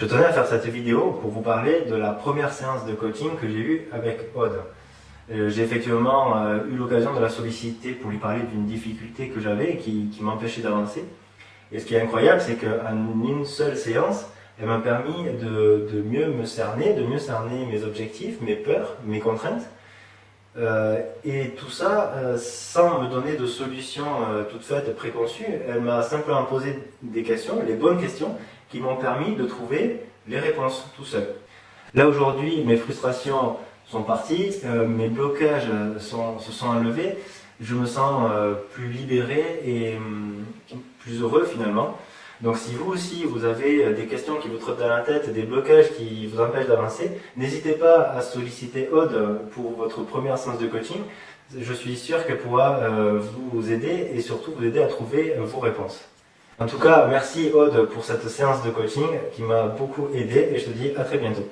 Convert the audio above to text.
Je tenais à faire cette vidéo pour vous parler de la première séance de coaching que j'ai eue avec Aude. Euh, j'ai effectivement euh, eu l'occasion de la solliciter pour lui parler d'une difficulté que j'avais qui, qui m'empêchait d'avancer. Et ce qui est incroyable, c'est qu'en une seule séance, elle m'a permis de, mieux me cerner, de mieux cerner mes objectifs, mes peurs, mes contraintes. Euh, et tout ça sans me donner de solutions euh, toutes faites. Elle m'a simplement posé des questions, les bonnes questions, qui m'ont permis de trouver les réponses tout seul. Là aujourd'hui, mes frustrations sont parties, euh, mes blocages sont, se sont enlevés, je me sens euh, plus libéré et hum, plus heureux finalement. Donc si vous aussi vous avez euh, des questions qui vous trottent dans la tête, des blocages qui vous empêchent d'avancer, n'hésitez pas à solliciter Aude pour votre première séance de coaching. Je suis sûr qu'elle pourra vous aider et surtout vous aider à trouver vos réponses. En tout cas, merci Aude pour cette séance de coaching qui m'a beaucoup aidé et je te dis à très bientôt.